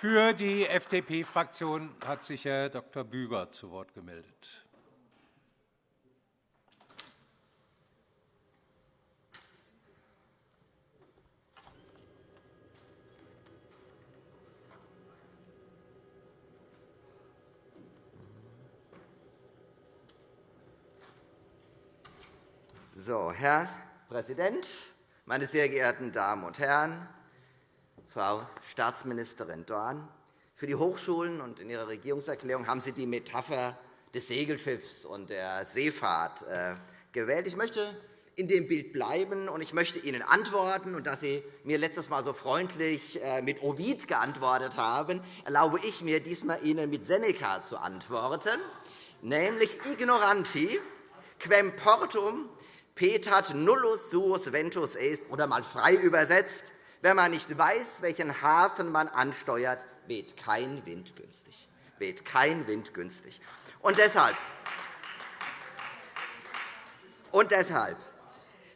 Für die FDP-Fraktion hat sich Herr Dr. Büger zu Wort gemeldet. So, Herr Präsident, meine sehr geehrten Damen und Herren! Frau Staatsministerin Dorn, für die Hochschulen und in Ihrer Regierungserklärung haben Sie die Metapher des Segelschiffs und der Seefahrt äh, gewählt. Ich möchte in dem Bild bleiben, und ich möchte Ihnen antworten. Und da Sie mir letztes Mal so freundlich äh, mit Ovid geantwortet haben, erlaube ich mir, diesmal Ihnen mit Seneca zu antworten, nämlich ignoranti quem portum petat nullus suus ventus est, oder mal frei übersetzt, wenn man nicht weiß, welchen Hafen man ansteuert, weht kein Wind günstig. Weht kein Wind günstig. Und deshalb, und deshalb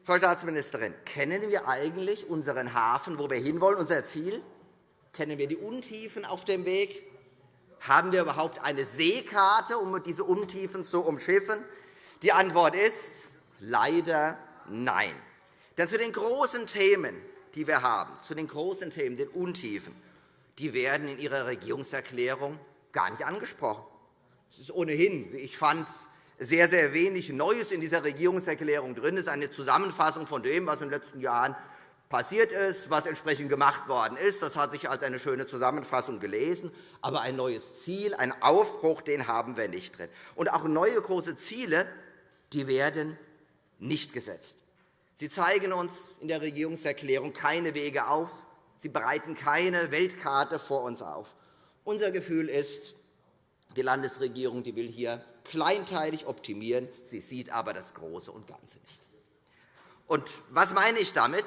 Frau Staatsministerin, kennen wir eigentlich unseren Hafen, wo wir hinwollen, unser Ziel? Kennen wir die Untiefen auf dem Weg? Haben wir überhaupt eine Seekarte, um diese Untiefen zu umschiffen? Die Antwort ist leider nein. Denn zu den großen Themen, die wir haben, zu den großen Themen, den Untiefen, die werden in Ihrer Regierungserklärung gar nicht angesprochen. Es ist ohnehin, wie ich fand, sehr, sehr wenig Neues in dieser Regierungserklärung drin. Es ist eine Zusammenfassung von dem, was in den letzten Jahren passiert ist, was entsprechend gemacht worden ist. Das hat sich als eine schöne Zusammenfassung gelesen. Aber ein neues Ziel, ein Aufbruch, den haben wir nicht drin. Und auch neue große Ziele die werden nicht gesetzt. Sie zeigen uns in der Regierungserklärung keine Wege auf. Sie bereiten keine Weltkarte vor uns auf. Unser Gefühl ist, die Landesregierung die will hier kleinteilig optimieren. Sie sieht aber das Große und Ganze nicht. Und was meine ich damit?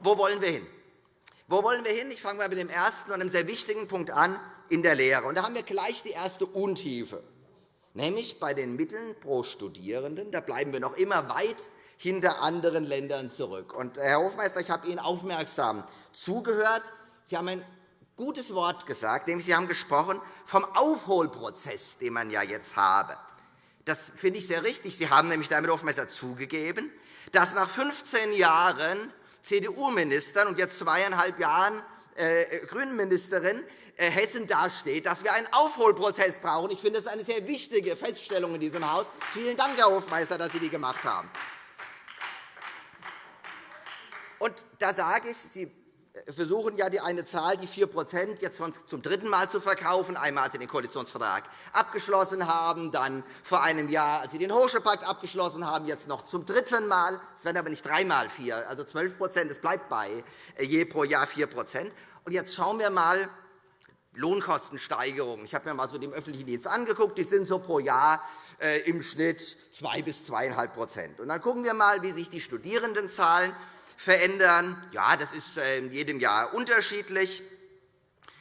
Wo wollen wir hin? Wo wollen wir hin? Ich fange mit dem ersten und einem sehr wichtigen Punkt an, in der Lehre. Und da haben wir gleich die erste Untiefe, nämlich bei den Mitteln pro Studierenden. Da bleiben wir noch immer weit hinter anderen Ländern zurück. Und, Herr Hofmeister, ich habe Ihnen aufmerksam zugehört. Sie haben ein gutes Wort gesagt, nämlich Sie haben gesprochen vom Aufholprozess, den man ja jetzt habe. Das finde ich sehr richtig. Sie haben nämlich damit Hofmeister zugegeben, dass nach 15 Jahren CDU-Ministern und jetzt zweieinhalb Jahren äh, Grünen-Ministerin äh, Hessen dasteht, dass wir einen Aufholprozess brauchen. Ich finde, das ist eine sehr wichtige Feststellung in diesem Haus. Vielen Dank, Herr Hofmeister, dass Sie die gemacht haben. Und da sage ich, Sie versuchen ja die eine Zahl, die 4 jetzt zum dritten Mal zu verkaufen. Einmal, als Sie den Koalitionsvertrag abgeschlossen haben, dann vor einem Jahr, als Sie den Hochschulpakt abgeschlossen haben, jetzt noch zum dritten Mal. Es werden aber nicht dreimal vier, also 12% Es bleibt bei äh, je pro Jahr 4% Und jetzt schauen wir einmal Lohnkostensteigerungen. Ich habe mir mal so den öffentlichen Dienst angeguckt. Die sind so pro Jahr äh, im Schnitt 2 bis 2,5% Und Dann schauen wir einmal, wie sich die Studierendenzahlen verändern. Ja, das ist in jedem Jahr unterschiedlich.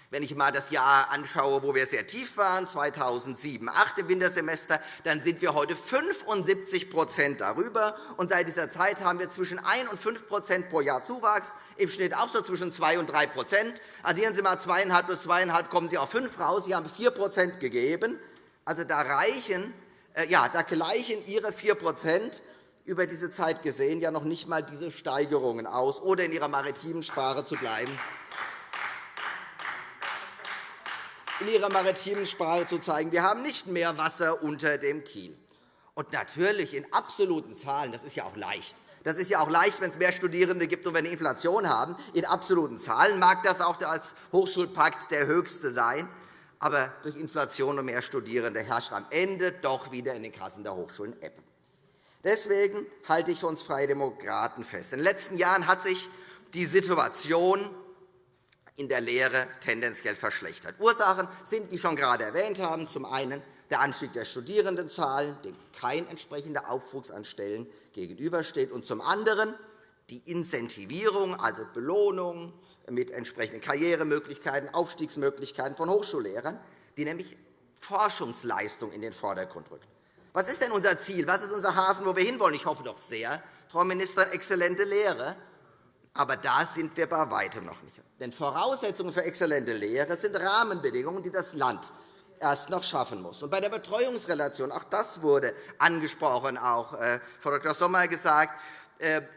Wenn ich einmal das Jahr anschaue, wo wir sehr tief waren, 2007 2008 im Wintersemester, dann sind wir heute 75% darüber. Und seit dieser Zeit haben wir zwischen 1 und 5% pro Jahr Zuwachs, im Schnitt auch so zwischen 2 und 3% Addieren Sie einmal 2,5 plus 2,5, kommen Sie auf 5 raus. Sie haben 4% gegeben. Also da, reichen, äh, ja, da gleichen Ihre 4 über diese Zeit gesehen ja noch nicht einmal diese Steigerungen aus, oder in Ihrer maritimen Sprache zu bleiben. in Ihrer maritimen Sprache zu zeigen. Wir haben nicht mehr Wasser unter dem Kiel. Und natürlich in absoluten Zahlen, das ist ja auch leicht. Das ist ja auch leicht, wenn es mehr Studierende gibt und wir eine Inflation haben. In absoluten Zahlen mag das auch als Hochschulpakt der höchste sein. Aber durch Inflation und mehr Studierende herrscht am Ende doch wieder in den Kassen der Hochschulen Ebbe. Deswegen halte ich für uns Freie Demokraten fest. In den letzten Jahren hat sich die Situation in der Lehre tendenziell verschlechtert. Ursachen sind, wie schon gerade erwähnt haben, zum einen der Anstieg der Studierendenzahlen, dem kein entsprechender Aufwuchs an Stellen gegenübersteht, und zum anderen die Incentivierung, also Belohnung mit entsprechenden Karrieremöglichkeiten, Aufstiegsmöglichkeiten von Hochschullehrern, die nämlich Forschungsleistung in den Vordergrund rückt. Was ist denn unser Ziel? Was ist unser Hafen, wo wir hinwollen? Ich hoffe doch sehr, Frau Ministerin, exzellente Lehre. Aber da sind wir bei weitem noch nicht. Denn Voraussetzungen für exzellente Lehre sind Rahmenbedingungen, die das Land erst noch schaffen muss. Und bei der Betreuungsrelation, auch das wurde angesprochen, auch äh, Frau Dr. Sommer gesagt,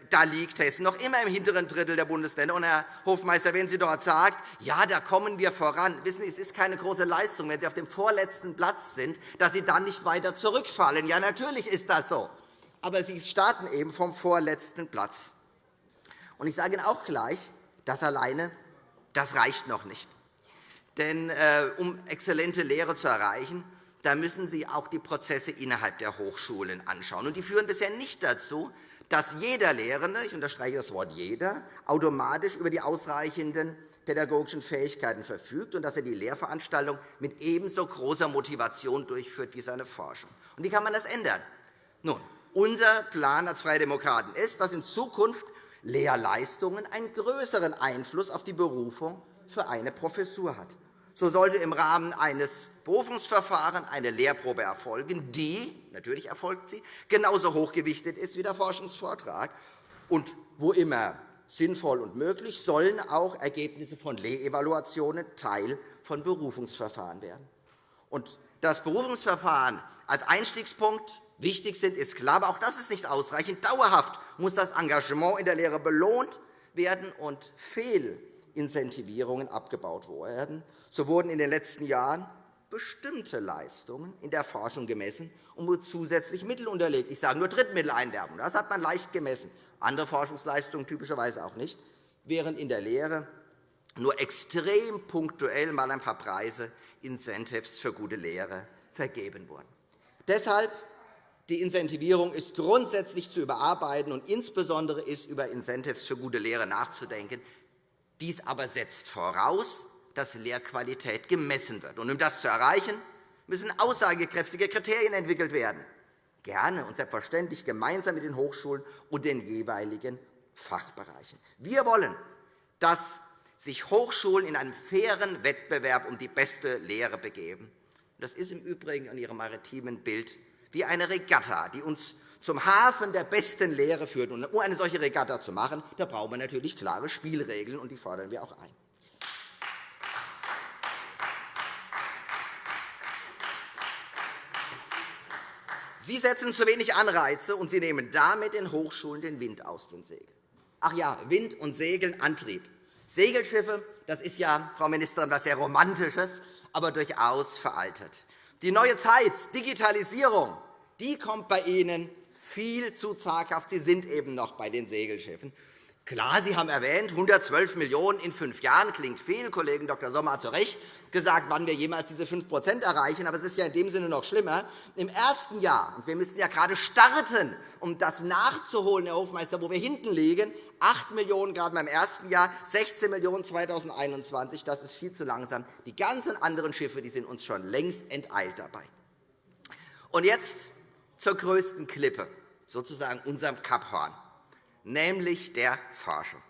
da liegt Hessen noch immer im hinteren Drittel der Bundesländer. Und, Herr Hofmeister, wenn Sie dort sagt, ja, da kommen wir voran, wissen Sie, es ist keine große Leistung, wenn Sie auf dem vorletzten Platz sind, dass Sie dann nicht weiter zurückfallen. Ja, natürlich ist das so. Aber Sie starten eben vom vorletzten Platz. Und ich sage Ihnen auch gleich, das alleine das reicht noch nicht. Denn äh, um exzellente Lehre zu erreichen, da müssen Sie auch die Prozesse innerhalb der Hochschulen anschauen. Und die führen bisher nicht dazu, dass jeder Lehrende, ich unterstreiche das Wort jeder, automatisch über die ausreichenden pädagogischen Fähigkeiten verfügt und dass er die Lehrveranstaltung mit ebenso großer Motivation durchführt wie seine Forschung. Und wie kann man das ändern? Nun, unser Plan als Freie Demokraten ist, dass in Zukunft Lehrleistungen einen größeren Einfluss auf die Berufung für eine Professur hat. So sollte im Rahmen eines Berufungsverfahrens eine Lehrprobe erfolgen, die, natürlich erfolgt sie, genauso hochgewichtet ist wie der Forschungsvortrag. Und wo immer sinnvoll und möglich, sollen auch Ergebnisse von Lehrevaluationen Teil von Berufungsverfahren werden. Und das Berufungsverfahren als Einstiegspunkt wichtig sind, ist klar. Aber auch das ist nicht ausreichend. Dauerhaft muss das Engagement in der Lehre belohnt werden und Fehlincentivierungen abgebaut werden. So wurden in den letzten Jahren bestimmte Leistungen in der Forschung gemessen und mit zusätzlich Mittel unterlegt. Ich sage nur Drittmitteleinwerbung. Das hat man leicht gemessen. Andere Forschungsleistungen typischerweise auch nicht, während in der Lehre nur extrem punktuell mal ein paar Preise, Incentives für gute Lehre vergeben wurden. Deshalb die Incentivierung ist grundsätzlich zu überarbeiten, und insbesondere ist über Incentives für gute Lehre nachzudenken. Dies aber setzt voraus, dass Lehrqualität gemessen wird. um das zu erreichen, müssen aussagekräftige Kriterien entwickelt werden, gerne und selbstverständlich gemeinsam mit den Hochschulen und den jeweiligen Fachbereichen. Wir wollen, dass sich Hochschulen in einen fairen Wettbewerb um die beste Lehre begeben. Das ist im Übrigen an Ihrem maritimen Bild wie eine Regatta, die uns zum Hafen der besten Lehre führt. um eine solche Regatta zu machen, da brauchen wir natürlich klare Spielregeln, und die fordern wir auch ein. Sie setzen zu wenig Anreize, und Sie nehmen damit den Hochschulen den Wind aus den Segeln. Ach ja, Wind und Segeln, Antrieb. Segelschiffe, das ist ja, Frau Ministerin, etwas sehr Romantisches, aber durchaus veraltet. Die neue Zeit, Digitalisierung, die kommt bei Ihnen viel zu zaghaft. Sie sind eben noch bei den Segelschiffen. Klar, Sie haben erwähnt, 112 Millionen € in fünf Jahren klingt viel. Kollegen Dr. Sommer hat zu Recht gesagt, wann wir jemals diese 5% erreichen. Aber es ist ja in dem Sinne noch schlimmer. Im ersten Jahr, und wir müssen ja gerade starten, um das nachzuholen, Herr Hofmeister, wo wir hinten liegen, 8 Millionen € gerade beim ersten Jahr, 16 Millionen € 2021. Das ist viel zu langsam. Die ganzen anderen Schiffe die sind uns schon längst enteilt dabei. Und jetzt zur größten Klippe, sozusagen unserem Kapphorn, nämlich der Forschung.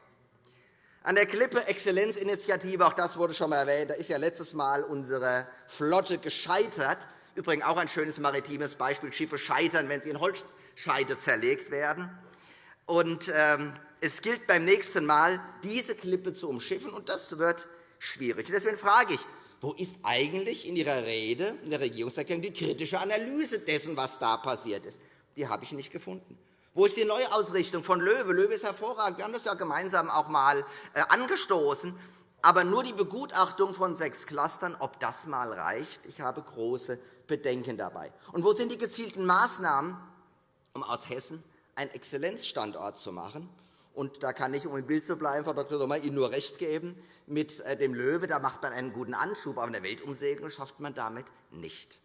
An der Klippe Exzellenzinitiative, auch das wurde schon einmal erwähnt, da ist ja letztes Mal unsere Flotte gescheitert. Übrigens auch ein schönes maritimes Beispiel. Schiffe scheitern, wenn sie in Holzscheite zerlegt werden. Und, ähm, es gilt beim nächsten Mal, diese Klippe zu umschiffen, und das wird schwierig. Deswegen frage ich, wo ist eigentlich in Ihrer Rede, in der Regierungserklärung, die kritische Analyse dessen, was da passiert ist? Die habe ich nicht gefunden. Wo ist die Neuausrichtung von Löwe? Löwe ist hervorragend. Wir haben das ja gemeinsam auch einmal äh, angestoßen. Aber nur die Begutachtung von sechs Clustern, ob das einmal reicht, ich habe große Bedenken dabei. Und wo sind die gezielten Maßnahmen, um aus Hessen einen Exzellenzstandort zu machen? Und da kann ich, um im Bild zu bleiben, Frau Dr. Sommer, Ihnen nur recht geben. Mit äh, dem Löwe da macht man einen guten Anschub, aber eine Weltumsegelung schafft man damit nicht.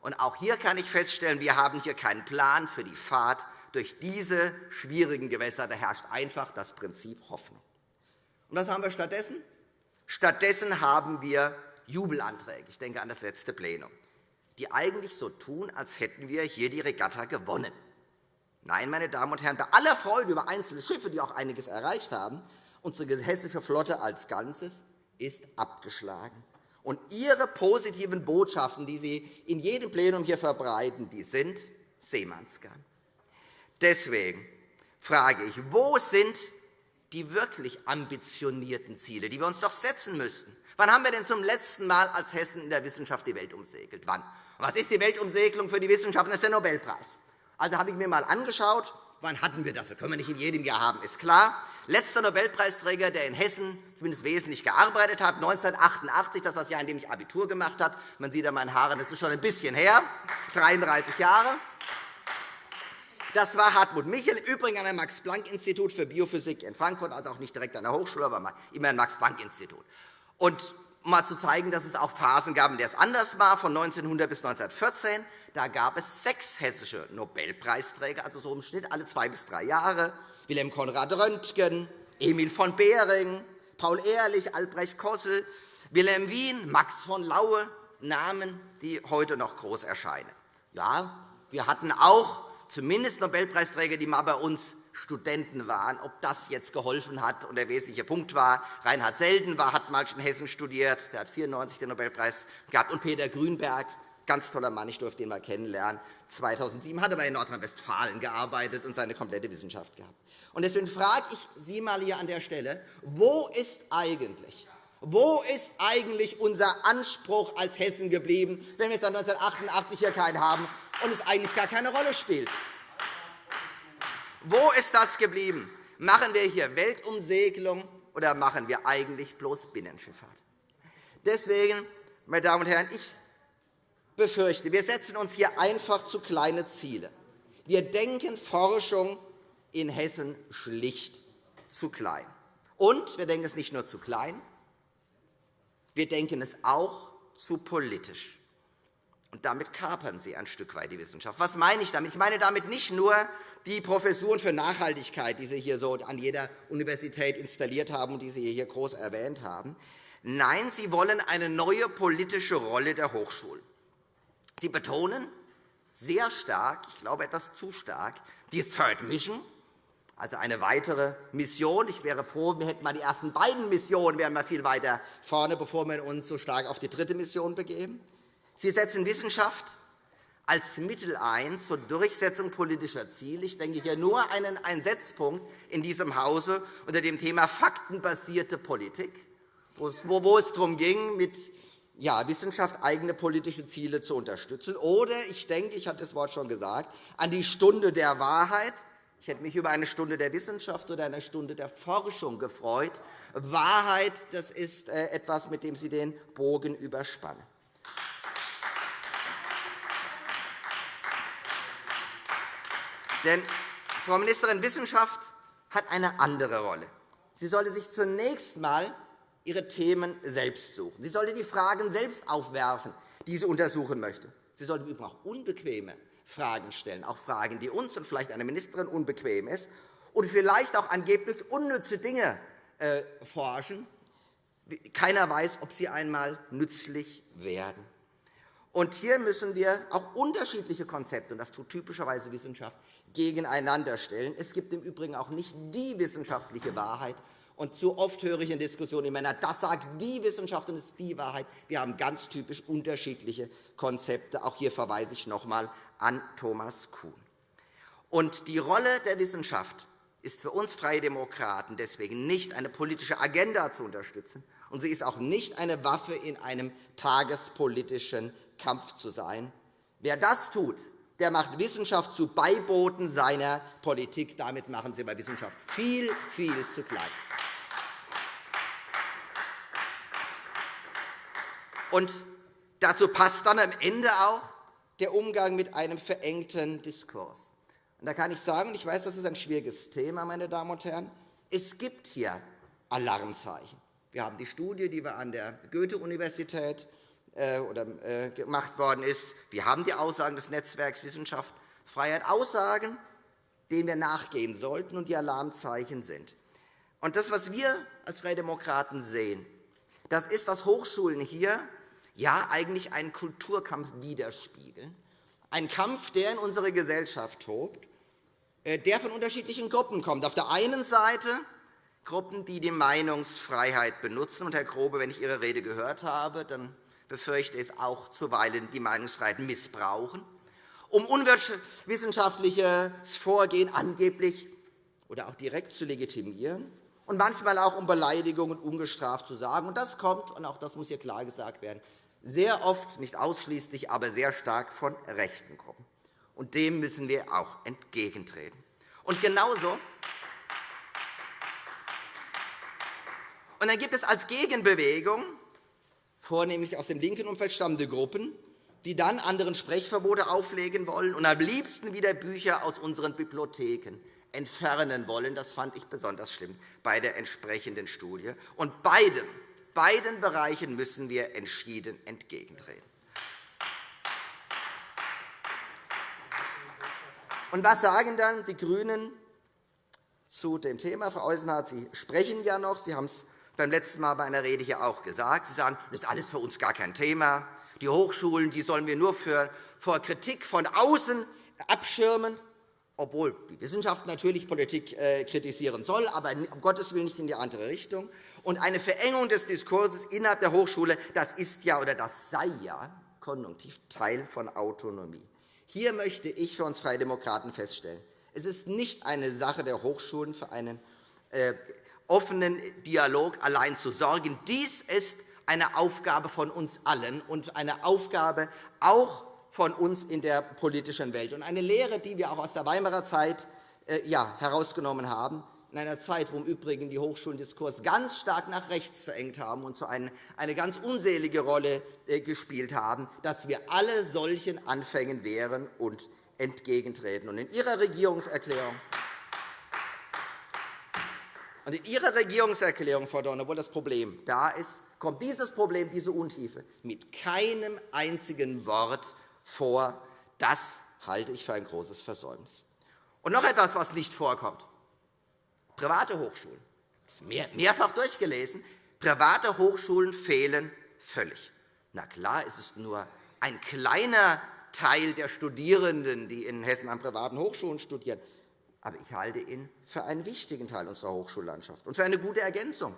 Und auch hier kann ich feststellen, wir haben hier keinen Plan für die Fahrt durch diese schwierigen Gewässer. Da herrscht einfach das Prinzip Hoffnung. Und was haben wir stattdessen? Stattdessen haben wir Jubelanträge. Ich denke an das letzte Plenum, die eigentlich so tun, als hätten wir hier die Regatta gewonnen. Nein, meine Damen und Herren, bei aller Freude über einzelne Schiffe, die auch einiges erreicht haben, unsere hessische Flotte als Ganzes ist abgeschlagen. Und Ihre positiven Botschaften, die Sie in jedem Plenum hier verbreiten, die sind Seemannsgarn. Deswegen frage ich, wo sind die wirklich ambitionierten Ziele, die wir uns doch setzen müssten. Wann haben wir denn zum letzten Mal als Hessen in der Wissenschaft die Welt umsegelt? Wann? Was ist die Weltumsegelung für die Wissenschaft? Das ist der Nobelpreis. Also habe ich mir einmal angeschaut, wann hatten wir das? Das können wir nicht in jedem Jahr haben, ist klar. Letzter Nobelpreisträger, der in Hessen zumindest wesentlich gearbeitet hat, 1988, das ist das Jahr, in dem ich Abitur gemacht habe. Man sieht an meinen Haaren, das ist schon ein bisschen her, 33 Jahre. Das war Hartmut Michel, übrigens an dem Max-Planck-Institut für Biophysik in Frankfurt, also auch nicht direkt an der Hochschule, aber immer ein Max-Planck-Institut. Und um mal zu zeigen, dass es auch Phasen gab, in denen es anders war, von 1900 bis 1914, da gab es sechs hessische Nobelpreisträger, also so im Schnitt alle zwei bis drei Jahre. Wilhelm Konrad Röntgen, Emil von Behring, Paul Ehrlich, Albrecht Kossel, Wilhelm Wien, Max von Laue, Namen, die heute noch groß erscheinen. Ja, wir hatten auch zumindest Nobelpreisträger, die mal bei uns Studenten waren. Ob das jetzt geholfen hat und der wesentliche Punkt war, Reinhard Selden war, hat mal in Hessen studiert, der hat 1994 den Nobelpreis gehabt, und Peter Grünberg, ganz toller Mann, ich durfte ihn mal kennenlernen, 2007 hat er in Nordrhein-Westfalen gearbeitet und seine komplette Wissenschaft gehabt. Und deswegen frage ich Sie mal hier an der Stelle, wo ist eigentlich wo ist eigentlich unser Anspruch als Hessen geblieben, wenn wir seit 1988 hier keinen haben und es eigentlich gar keine Rolle spielt? Wo ist das geblieben? Machen wir hier Weltumsegelung oder machen wir eigentlich bloß Binnenschifffahrt? Deswegen, meine Damen und Herren, ich befürchte, wir setzen uns hier einfach zu kleine Ziele. Wir denken Forschung in Hessen schlicht zu klein. Und wir denken es nicht nur zu klein, wir denken es auch zu politisch. Und damit kapern Sie ein Stück weit die Wissenschaft. Was meine ich damit? Ich meine damit nicht nur die Professuren für Nachhaltigkeit, die Sie hier so an jeder Universität installiert haben und die Sie hier groß erwähnt haben. Nein, Sie wollen eine neue politische Rolle der Hochschulen. Sie betonen sehr stark, ich glaube etwas zu stark, die Third Mission, also eine weitere Mission. Ich wäre froh, wir hätten mal die ersten beiden Missionen, wären wir viel weiter vorne, bevor wir uns so stark auf die dritte Mission begeben. Sie setzen Wissenschaft als Mittel ein zur Durchsetzung politischer Ziele. Ich denke hier nur einen Setzpunkt in diesem Hause unter dem Thema faktenbasierte Politik, wo es darum ging, mit ja, Wissenschaft eigene politische Ziele zu unterstützen. Oder ich denke, ich hatte das Wort schon gesagt, an die Stunde der Wahrheit. Ich hätte mich über eine Stunde der Wissenschaft oder eine Stunde der Forschung gefreut. Wahrheit das ist äh, etwas, mit dem Sie den Bogen überspannen. Denn, Frau Ministerin, Wissenschaft hat eine andere Rolle. Sie sollte sich zunächst einmal ihre Themen selbst suchen. Sie sollte die Fragen selbst aufwerfen, die sie untersuchen möchte. Sie sollte übrigens auch unbequeme Fragen stellen, auch Fragen, die uns und vielleicht einer Ministerin unbequem ist, und vielleicht auch angeblich unnütze Dinge äh, forschen. Keiner weiß, ob sie einmal nützlich werden. Und hier müssen wir auch unterschiedliche Konzepte, und das tut typischerweise Wissenschaft, gegeneinander stellen. Es gibt im Übrigen auch nicht die wissenschaftliche Wahrheit. Und zu oft höre ich in Diskussionen immer, das sagt die Wissenschaft und das ist die Wahrheit. Wir haben ganz typisch unterschiedliche Konzepte. Auch hier verweise ich noch einmal an Thomas Kuhn. Und die Rolle der Wissenschaft ist für uns Freie Demokraten deswegen nicht, eine politische Agenda zu unterstützen, und sie ist auch nicht eine Waffe in einem tagespolitischen Kampf zu sein. Wer das tut, der macht Wissenschaft zu Beiboten seiner Politik. Damit machen Sie bei Wissenschaft viel, viel zu klein. Und dazu passt dann am Ende auch der Umgang mit einem verengten Diskurs. Und da kann ich sagen, ich weiß, das ist ein schwieriges Thema, meine Damen und Herren, es gibt hier Alarmzeichen. Wir haben die Studie, die wir an der Goethe-Universität äh, äh, gemacht worden ist. Wir haben die Aussagen des Netzwerks Wissenschaft, Freiheit, Aussagen, denen wir nachgehen sollten und die Alarmzeichen sind. Und das, was wir als Freie Demokraten sehen, das ist, dass Hochschulen hier ja eigentlich einen Kulturkampf widerspiegeln, ein Kampf, der in unserer Gesellschaft tobt, äh, der von unterschiedlichen Gruppen kommt. Auf der einen Seite Gruppen, die die Meinungsfreiheit benutzen. Und, Herr Grobe, wenn ich Ihre Rede gehört habe, dann befürchte es auch zuweilen die Meinungsfreiheit missbrauchen, um unwissenschaftliches Vorgehen angeblich oder auch direkt zu legitimieren und manchmal auch um Beleidigungen ungestraft zu sagen. Das kommt, und auch das muss hier klar gesagt werden, sehr oft, nicht ausschließlich, aber sehr stark von rechten Gruppen. Und dem müssen wir auch entgegentreten. Und genauso und dann gibt es als Gegenbewegung, vornehmlich aus dem linken Umfeld stammende Gruppen, die dann anderen Sprechverbote auflegen wollen und am liebsten wieder Bücher aus unseren Bibliotheken entfernen wollen. Das fand ich besonders schlimm bei der entsprechenden Studie. Und beiden, beiden Bereichen müssen wir entschieden entgegentreten. Und was sagen dann die GRÜNEN zu dem Thema? Frau Eusenhardt, Sie sprechen ja noch. Sie haben es beim letzten Mal bei einer Rede hier auch gesagt. Sie sagen, das ist alles für uns gar kein Thema. Die Hochschulen die sollen wir nur für, vor Kritik von außen abschirmen, obwohl die Wissenschaft natürlich Politik äh, kritisieren soll, aber um Gottes Willen nicht in die andere Richtung. Und eine Verengung des Diskurses innerhalb der Hochschule, das ist ja oder das sei ja konjunktiv Teil von Autonomie. Hier möchte ich für uns Freie Demokraten feststellen, es ist nicht eine Sache der Hochschulen, für einen äh, offenen Dialog allein zu sorgen. Dies ist eine Aufgabe von uns allen und eine Aufgabe auch von uns in der politischen Welt. Und eine Lehre, die wir auch aus der Weimarer Zeit äh, herausgenommen haben, in einer Zeit, wo im Übrigen die Hochschulen Diskurs ganz stark nach rechts verengt haben und eine, eine ganz unselige Rolle äh, gespielt haben, dass wir alle solchen Anfängen wehren und entgegentreten. Und in Ihrer Regierungserklärung und in Ihrer Regierungserklärung, Frau Dorn, obwohl das Problem da ist, kommt dieses Problem, diese Untiefe mit keinem einzigen Wort vor. Das halte ich für ein großes Versäumnis. Und noch etwas, was nicht vorkommt. Private Hochschulen. Das ist mehrfach durchgelesen. Private Hochschulen fehlen völlig. Na klar, ist es nur ein kleiner Teil der Studierenden, die in Hessen an privaten Hochschulen studieren. Aber ich halte ihn für einen wichtigen Teil unserer Hochschullandschaft und für eine gute Ergänzung.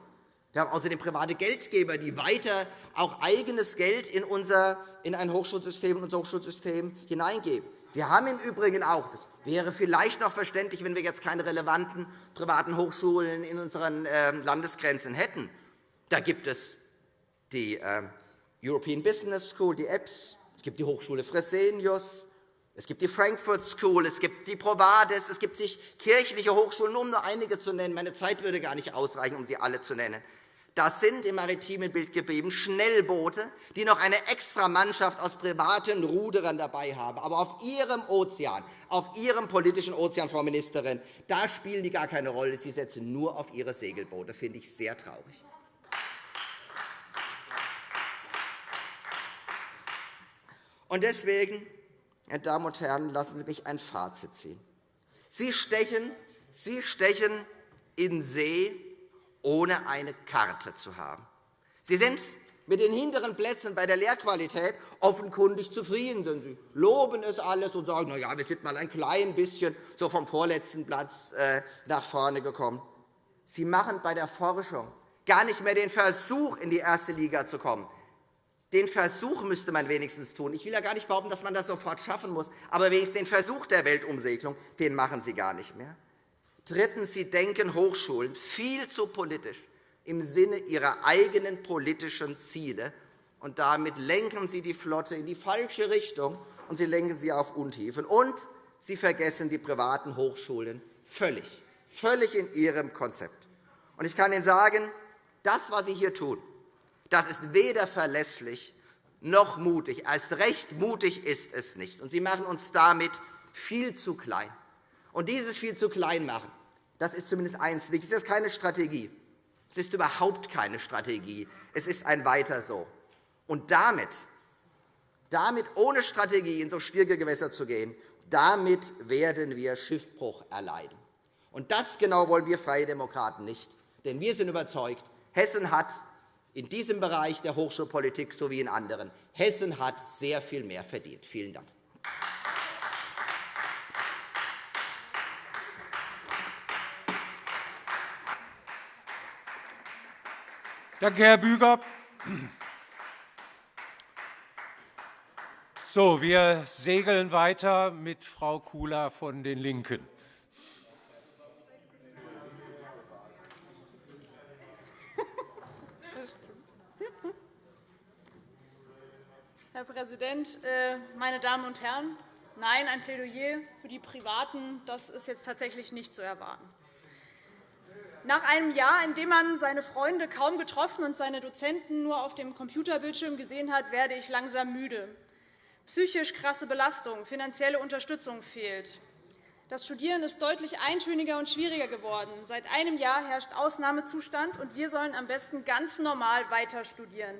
Wir haben außerdem private Geldgeber, die weiter auch eigenes Geld in, unser, in ein Hochschulsystem, in unser Hochschulsystem hineingeben. Wir haben im Übrigen auch, das wäre vielleicht noch verständlich, wenn wir jetzt keine relevanten privaten Hochschulen in unseren ähm, Landesgrenzen hätten. Da gibt es die ähm, European Business School, die EBS, es gibt die Hochschule Fresenius, es gibt die Frankfurt School, es gibt die Provades, es gibt sich kirchliche Hochschulen, um nur einige zu nennen. Meine Zeit würde gar nicht ausreichen, um sie alle zu nennen. Das sind im maritimen Bild geblieben Schnellboote, die noch eine extra Mannschaft aus privaten Ruderern dabei haben. Aber auf Ihrem Ozean, auf Ihrem politischen Ozean, Frau Ministerin, da spielen die gar keine Rolle. Sie setzen nur auf Ihre Segelboote. Das finde ich sehr traurig. Und deswegen meine Damen und Herren, lassen Sie mich ein Fazit ziehen. Sie stechen, Sie stechen in See, ohne eine Karte zu haben. Sie sind mit den hinteren Plätzen bei der Lehrqualität offenkundig zufrieden. Sie loben es alles und sagen, na ja, wir sind mal ein klein bisschen so vom vorletzten Platz äh, nach vorne gekommen. Sie machen bei der Forschung gar nicht mehr den Versuch, in die erste Liga zu kommen. Den Versuch müsste man wenigstens tun. Ich will ja gar nicht behaupten, dass man das sofort schaffen muss, aber wenigstens den Versuch der Weltumsegelung den machen Sie gar nicht mehr. Drittens. Sie denken Hochschulen viel zu politisch im Sinne ihrer eigenen politischen Ziele. Und damit lenken Sie die Flotte in die falsche Richtung, und Sie lenken sie auf Untiefen. Und Sie vergessen die privaten Hochschulen völlig, völlig in Ihrem Konzept. Und ich kann Ihnen sagen, das, was Sie hier tun, das ist weder verlässlich noch mutig. Erst recht mutig ist es nicht. Und Sie machen uns damit viel zu klein. Und dieses viel zu klein machen, das ist zumindest eins nicht. Es ist keine Strategie. Es ist überhaupt keine Strategie. Es ist ein Weiter so. Und damit, damit ohne Strategie in so schwierige Gewässer zu gehen, damit werden wir Schiffbruch erleiden. Und das genau wollen wir Freie Demokraten nicht. Denn wir sind überzeugt, Hessen hat in diesem Bereich der Hochschulpolitik sowie in anderen. Hessen hat sehr viel mehr verdient. Vielen Dank. Danke, Herr Büger. So, wir segeln weiter mit Frau Kula von den LINKEN. Herr Präsident, äh, meine Damen und Herren! Nein, ein Plädoyer für die Privaten das ist jetzt tatsächlich nicht zu erwarten. Nach einem Jahr, in dem man seine Freunde kaum getroffen und seine Dozenten nur auf dem Computerbildschirm gesehen hat, werde ich langsam müde. Psychisch krasse Belastung, finanzielle Unterstützung fehlt. Das Studieren ist deutlich eintöniger und schwieriger geworden. Seit einem Jahr herrscht Ausnahmezustand, und wir sollen am besten ganz normal weiter studieren.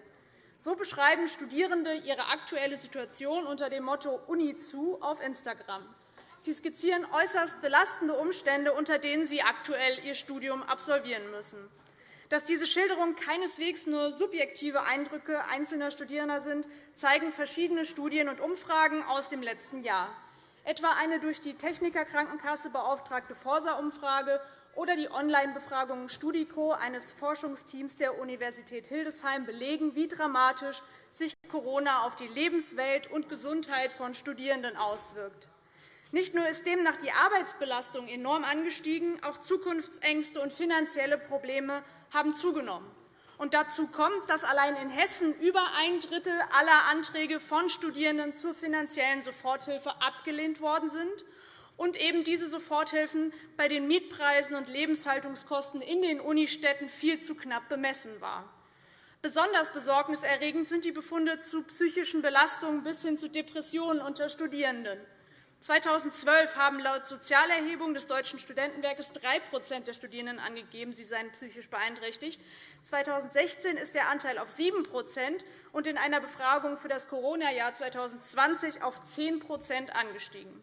So beschreiben Studierende ihre aktuelle Situation unter dem Motto Uni zu auf Instagram. Sie skizzieren äußerst belastende Umstände, unter denen sie aktuell ihr Studium absolvieren müssen. Dass diese Schilderungen keineswegs nur subjektive Eindrücke einzelner Studierender sind, zeigen verschiedene Studien und Umfragen aus dem letzten Jahr etwa eine durch die Technikerkrankenkasse beauftragte Forsa-Umfrage oder die Online-Befragung Studico eines Forschungsteams der Universität Hildesheim belegen, wie dramatisch sich Corona auf die Lebenswelt und Gesundheit von Studierenden auswirkt. Nicht nur ist demnach die Arbeitsbelastung enorm angestiegen, auch Zukunftsängste und finanzielle Probleme haben zugenommen. Und dazu kommt, dass allein in Hessen über ein Drittel aller Anträge von Studierenden zur finanziellen Soforthilfe abgelehnt worden sind und eben diese Soforthilfen bei den Mietpreisen und Lebenshaltungskosten in den Unistädten viel zu knapp bemessen war. Besonders besorgniserregend sind die Befunde zu psychischen Belastungen bis hin zu Depressionen unter Studierenden. 2012 haben laut Sozialerhebung des Deutschen Studentenwerkes 3% der Studierenden angegeben, sie seien psychisch beeinträchtigt. 2016 ist der Anteil auf 7% und in einer Befragung für das Corona-Jahr 2020 auf 10% angestiegen.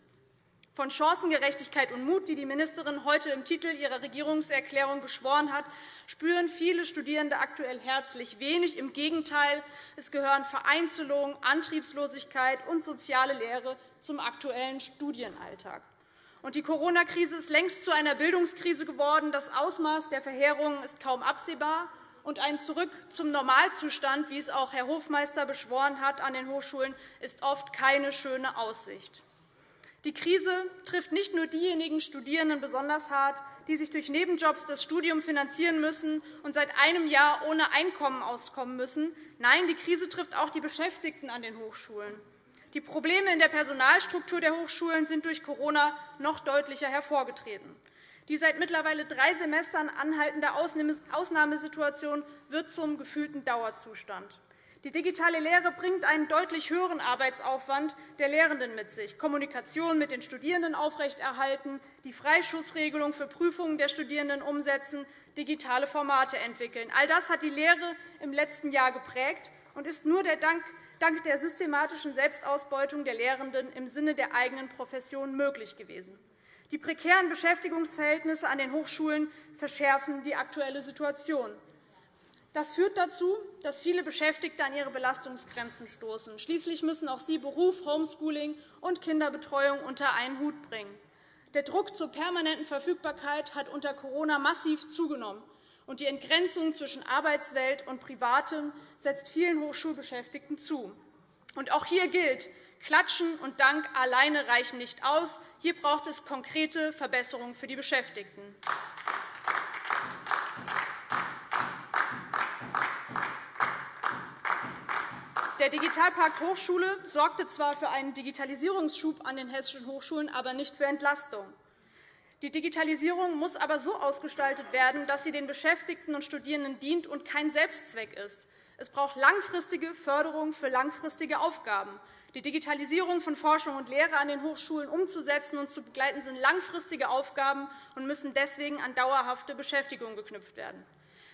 Von Chancengerechtigkeit und Mut, die die Ministerin heute im Titel ihrer Regierungserklärung beschworen hat, spüren viele Studierende aktuell herzlich wenig. Im Gegenteil, es gehören Vereinzelung, Antriebslosigkeit und soziale Lehre zum aktuellen Studienalltag. Die Corona-Krise ist längst zu einer Bildungskrise geworden. Das Ausmaß der Verheerungen ist kaum absehbar. Und ein Zurück zum Normalzustand, wie es auch Herr Hofmeister beschworen hat an den Hochschulen, ist oft keine schöne Aussicht. Die Krise trifft nicht nur diejenigen Studierenden besonders hart, die sich durch Nebenjobs das Studium finanzieren müssen und seit einem Jahr ohne Einkommen auskommen müssen. Nein, die Krise trifft auch die Beschäftigten an den Hochschulen. Die Probleme in der Personalstruktur der Hochschulen sind durch Corona noch deutlicher hervorgetreten. Die seit mittlerweile drei Semestern anhaltende Ausnahmesituation wird zum gefühlten Dauerzustand. Die digitale Lehre bringt einen deutlich höheren Arbeitsaufwand der Lehrenden mit sich, Kommunikation mit den Studierenden aufrechterhalten, die Freischussregelung für Prüfungen der Studierenden umsetzen, digitale Formate entwickeln. All das hat die Lehre im letzten Jahr geprägt und ist nur dank der systematischen Selbstausbeutung der Lehrenden im Sinne der eigenen Profession möglich gewesen. Die prekären Beschäftigungsverhältnisse an den Hochschulen verschärfen die aktuelle Situation. Das führt dazu, dass viele Beschäftigte an ihre Belastungsgrenzen stoßen. Schließlich müssen auch sie Beruf, Homeschooling und Kinderbetreuung unter einen Hut bringen. Der Druck zur permanenten Verfügbarkeit hat unter Corona massiv zugenommen, und die Entgrenzung zwischen Arbeitswelt und Privatem setzt vielen Hochschulbeschäftigten zu. Und auch hier gilt, Klatschen und Dank alleine reichen nicht aus. Hier braucht es konkrete Verbesserungen für die Beschäftigten. Der Digitalpakt Hochschule sorgte zwar für einen Digitalisierungsschub an den hessischen Hochschulen, aber nicht für Entlastung. Die Digitalisierung muss aber so ausgestaltet werden, dass sie den Beschäftigten und Studierenden dient und kein Selbstzweck ist. Es braucht langfristige Förderung für langfristige Aufgaben. Die Digitalisierung von Forschung und Lehre an den Hochschulen umzusetzen und zu begleiten sind langfristige Aufgaben und müssen deswegen an dauerhafte Beschäftigung geknüpft werden.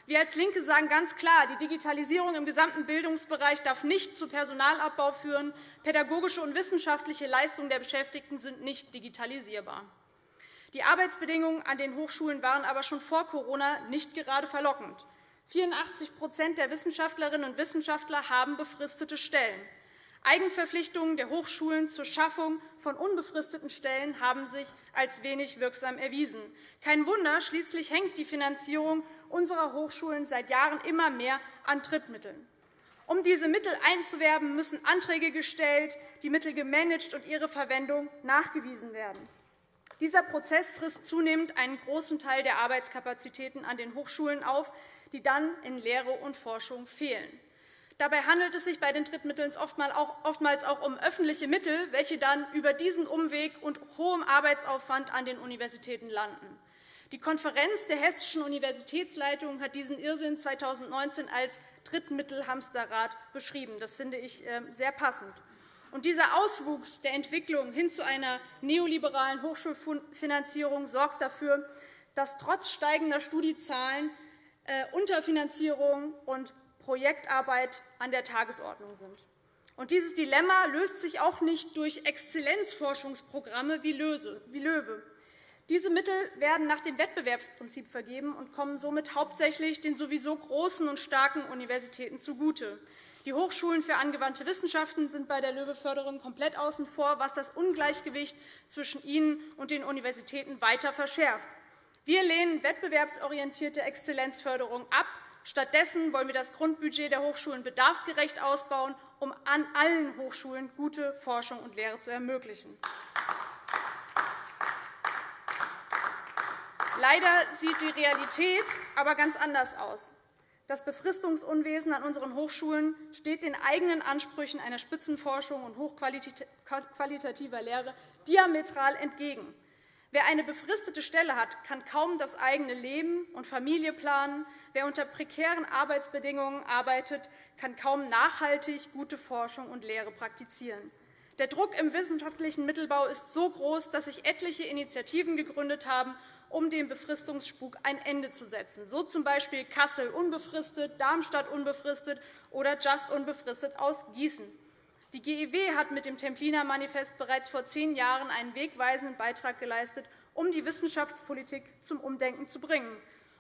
Wir als LINKE sagen ganz klar, die Digitalisierung im gesamten Bildungsbereich darf nicht zu Personalabbau führen. Pädagogische und wissenschaftliche Leistungen der Beschäftigten sind nicht digitalisierbar. Die Arbeitsbedingungen an den Hochschulen waren aber schon vor Corona nicht gerade verlockend. 84% der Wissenschaftlerinnen und Wissenschaftler haben befristete Stellen. Eigenverpflichtungen der Hochschulen zur Schaffung von unbefristeten Stellen haben sich als wenig wirksam erwiesen. Kein Wunder, schließlich hängt die Finanzierung unserer Hochschulen seit Jahren immer mehr an Drittmitteln. Um diese Mittel einzuwerben, müssen Anträge gestellt, die Mittel gemanagt und ihre Verwendung nachgewiesen werden. Dieser Prozess frisst zunehmend einen großen Teil der Arbeitskapazitäten an den Hochschulen auf, die dann in Lehre und Forschung fehlen. Dabei handelt es sich bei den Drittmitteln oftmals auch um öffentliche Mittel, welche dann über diesen Umweg und hohem Arbeitsaufwand an den Universitäten landen. Die Konferenz der hessischen Universitätsleitungen hat diesen Irrsinn 2019 als Drittmittelhamsterrad beschrieben. Das finde ich ähm, sehr passend. Und dieser Auswuchs der Entwicklung hin zu einer neoliberalen Hochschulfinanzierung sorgt dafür, dass trotz steigender Studiezahlen äh, Unterfinanzierung und Projektarbeit an der Tagesordnung sind. Und dieses Dilemma löst sich auch nicht durch Exzellenzforschungsprogramme wie LOEWE. Diese Mittel werden nach dem Wettbewerbsprinzip vergeben und kommen somit hauptsächlich den sowieso großen und starken Universitäten zugute. Die Hochschulen für angewandte Wissenschaften sind bei der LOEWE-Förderung komplett außen vor, was das Ungleichgewicht zwischen ihnen und den Universitäten weiter verschärft. Wir lehnen wettbewerbsorientierte Exzellenzförderung ab. Stattdessen wollen wir das Grundbudget der Hochschulen bedarfsgerecht ausbauen, um an allen Hochschulen gute Forschung und Lehre zu ermöglichen. Leider sieht die Realität aber ganz anders aus. Das Befristungsunwesen an unseren Hochschulen steht den eigenen Ansprüchen einer Spitzenforschung und hochqualitativer Lehre diametral entgegen. Wer eine befristete Stelle hat, kann kaum das eigene Leben und Familie planen. Wer unter prekären Arbeitsbedingungen arbeitet, kann kaum nachhaltig gute Forschung und Lehre praktizieren. Der Druck im wissenschaftlichen Mittelbau ist so groß, dass sich etliche Initiativen gegründet haben, um dem Befristungsspuk ein Ende zu setzen, so z. B. Kassel unbefristet, Darmstadt unbefristet oder Just unbefristet aus Gießen. Die GEW hat mit dem Templiner Manifest bereits vor zehn Jahren einen wegweisenden Beitrag geleistet, um die Wissenschaftspolitik zum Umdenken zu bringen.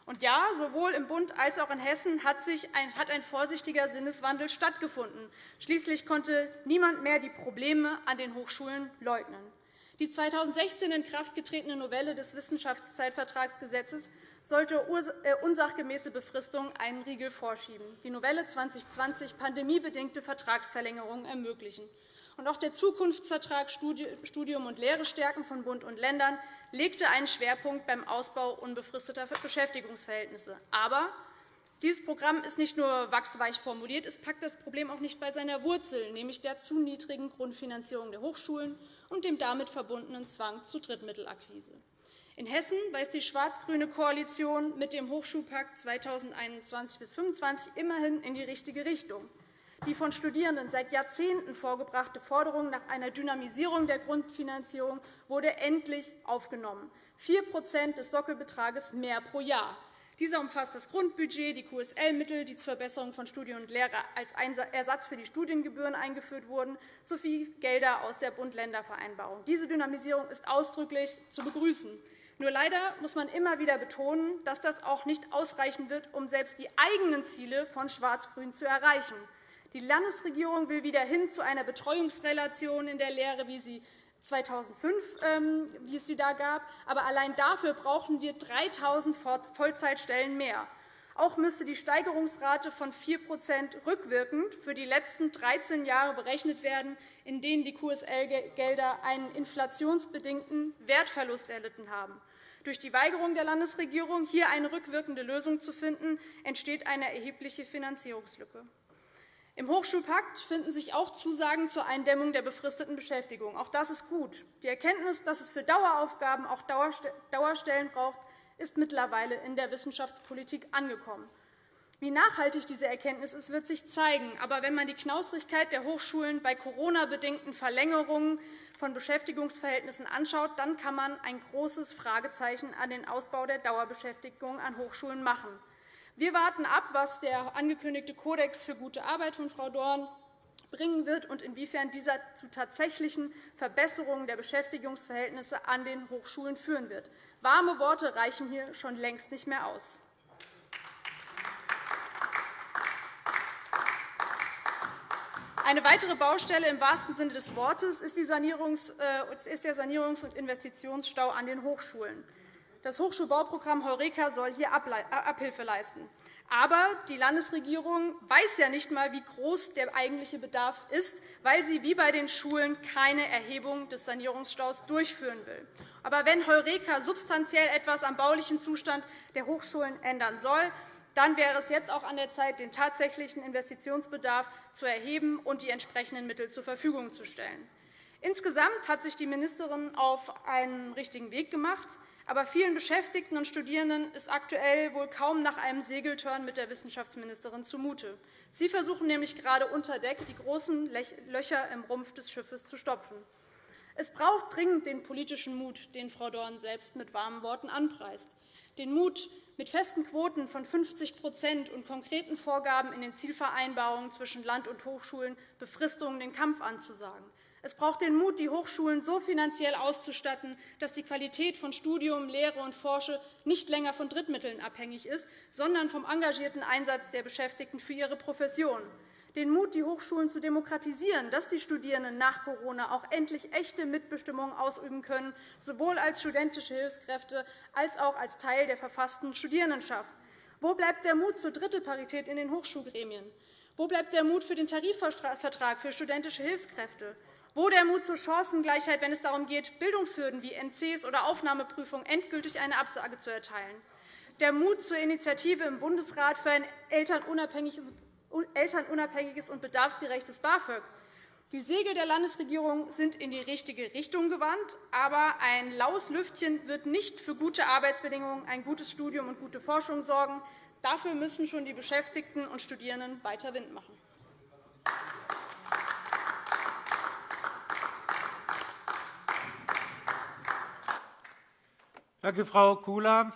Und ja, sowohl im Bund als auch in Hessen hat, ein, hat ein vorsichtiger Sinneswandel stattgefunden. Schließlich konnte niemand mehr die Probleme an den Hochschulen leugnen. Die 2016 in Kraft getretene Novelle des Wissenschaftszeitvertragsgesetzes sollte äh, unsachgemäße Befristungen einen Riegel vorschieben. Die Novelle 2020 pandemiebedingte Vertragsverlängerungen ermöglichen. Und auch der Zukunftsvertrag Studium und Lehre stärken von Bund und Ländern legte einen Schwerpunkt beim Ausbau unbefristeter Beschäftigungsverhältnisse. Aber dieses Programm ist nicht nur wachsweich formuliert, es packt das Problem auch nicht bei seiner Wurzel, nämlich der zu niedrigen Grundfinanzierung der Hochschulen und dem damit verbundenen Zwang zur Drittmittelakquise. In Hessen weist die schwarz-grüne Koalition mit dem Hochschulpakt 2021 bis 2025 immerhin in die richtige Richtung. Die von Studierenden seit Jahrzehnten vorgebrachte Forderung nach einer Dynamisierung der Grundfinanzierung wurde endlich aufgenommen. 4% des Sockelbetrages mehr pro Jahr. Dieser umfasst das Grundbudget, die QSL-Mittel, die zur Verbesserung von Studien und Lehre als Ersatz für die Studiengebühren eingeführt wurden, sowie Gelder aus der Bund-Länder-Vereinbarung. Diese Dynamisierung ist ausdrücklich zu begrüßen. Nur leider muss man immer wieder betonen, dass das auch nicht ausreichen wird, um selbst die eigenen Ziele von Schwarz-Grün zu erreichen. Die Landesregierung will wieder hin zu einer Betreuungsrelation in der Lehre, wie sie 2005, ähm, wie es sie da gab. Aber allein dafür brauchen wir 3.000 Vollzeitstellen mehr. Auch müsste die Steigerungsrate von 4% rückwirkend für die letzten 13 Jahre berechnet werden, in denen die QSL-Gelder einen inflationsbedingten Wertverlust erlitten haben. Durch die Weigerung der Landesregierung, hier eine rückwirkende Lösung zu finden, entsteht eine erhebliche Finanzierungslücke. Im Hochschulpakt finden sich auch Zusagen zur Eindämmung der befristeten Beschäftigung. Auch das ist gut. Die Erkenntnis, dass es für Daueraufgaben auch Dauerstellen braucht, ist mittlerweile in der Wissenschaftspolitik angekommen. Wie nachhaltig diese Erkenntnis ist, wird sich zeigen. Aber wenn man die Knausrigkeit der Hochschulen bei Corona-bedingten Verlängerungen von Beschäftigungsverhältnissen anschaut, dann kann man ein großes Fragezeichen an den Ausbau der Dauerbeschäftigung an Hochschulen machen. Wir warten ab, was der angekündigte Kodex für gute Arbeit von Frau Dorn bringen wird und inwiefern dieser zu tatsächlichen Verbesserungen der Beschäftigungsverhältnisse an den Hochschulen führen wird. Warme Worte reichen hier schon längst nicht mehr aus. Eine weitere Baustelle im wahrsten Sinne des Wortes ist, äh, der Sanierungs- und Investitionsstau an den Hochschulen. Das Hochschulbauprogramm Heureka soll hier äh, Abhilfe leisten. Aber die Landesregierung weiß ja nicht einmal, wie groß der eigentliche Bedarf ist, weil sie wie bei den Schulen keine Erhebung des Sanierungsstaus durchführen will. Aber wenn Heureka substanziell etwas am baulichen Zustand der Hochschulen ändern soll, dann wäre es jetzt auch an der Zeit, den tatsächlichen Investitionsbedarf zu erheben und die entsprechenden Mittel zur Verfügung zu stellen. Insgesamt hat sich die Ministerin auf einen richtigen Weg gemacht. Aber vielen Beschäftigten und Studierenden ist aktuell wohl kaum nach einem Segeltörn mit der Wissenschaftsministerin zumute. Sie versuchen nämlich gerade unter Deck die großen Löcher im Rumpf des Schiffes zu stopfen. Es braucht dringend den politischen Mut, den Frau Dorn selbst mit warmen Worten anpreist, den Mut, mit festen Quoten von 50% und konkreten Vorgaben in den Zielvereinbarungen zwischen Land und Hochschulen Befristungen den Kampf anzusagen, es braucht den Mut, die Hochschulen so finanziell auszustatten, dass die Qualität von Studium, Lehre und Forsche nicht länger von Drittmitteln abhängig ist, sondern vom engagierten Einsatz der Beschäftigten für ihre Profession. Den Mut, die Hochschulen zu demokratisieren, dass die Studierenden nach Corona auch endlich echte Mitbestimmung ausüben können, sowohl als studentische Hilfskräfte als auch als Teil der verfassten Studierendenschaft. Wo bleibt der Mut zur Drittelparität in den Hochschulgremien? Wo bleibt der Mut für den Tarifvertrag für studentische Hilfskräfte? Wo der Mut zur Chancengleichheit, wenn es darum geht, Bildungshürden wie NCs oder Aufnahmeprüfungen endgültig eine Absage zu erteilen? Der Mut zur Initiative im Bundesrat für ein elternunabhängiges und bedarfsgerechtes BAföG. Die Segel der Landesregierung sind in die richtige Richtung gewandt, aber ein laues Lüftchen wird nicht für gute Arbeitsbedingungen, ein gutes Studium und gute Forschung sorgen. Dafür müssen schon die Beschäftigten und Studierenden weiter Wind machen. Danke, Frau Kula.